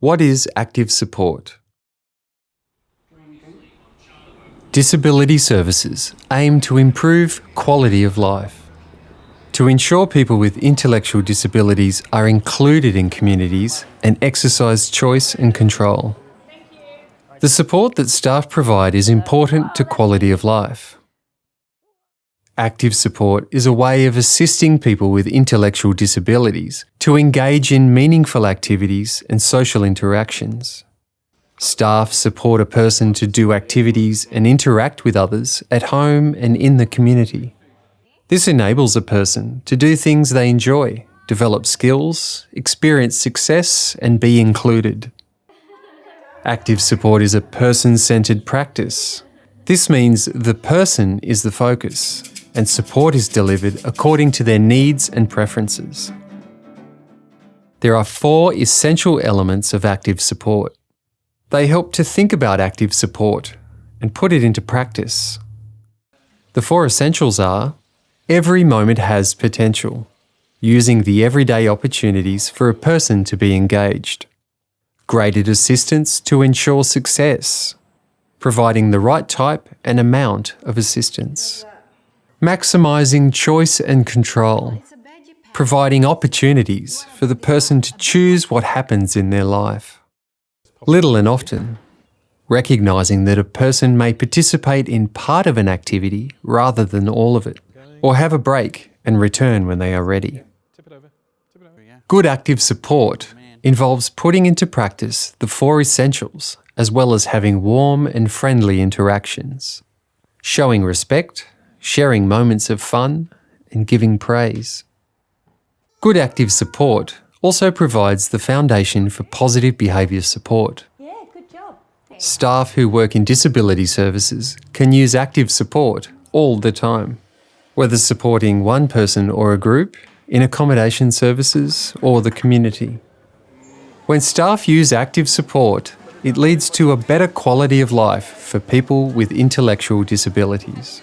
What is active support? Disability services aim to improve quality of life. To ensure people with intellectual disabilities are included in communities and exercise choice and control. The support that staff provide is important to quality of life. Active support is a way of assisting people with intellectual disabilities to engage in meaningful activities and social interactions. Staff support a person to do activities and interact with others at home and in the community. This enables a person to do things they enjoy, develop skills, experience success and be included. Active support is a person-centred practice. This means the person is the focus and support is delivered according to their needs and preferences. There are four essential elements of active support. They help to think about active support and put it into practice. The four essentials are every moment has potential, using the everyday opportunities for a person to be engaged. Graded assistance to ensure success, providing the right type and amount of assistance maximising choice and control, providing opportunities for the person to choose what happens in their life. Little and often, recognising that a person may participate in part of an activity rather than all of it, or have a break and return when they are ready. Good active support involves putting into practice the four essentials as well as having warm and friendly interactions, showing respect, sharing moments of fun, and giving praise. Good active support also provides the foundation for positive behaviour support. Yeah, good job. Staff who work in disability services can use active support all the time, whether supporting one person or a group, in accommodation services or the community. When staff use active support, it leads to a better quality of life for people with intellectual disabilities.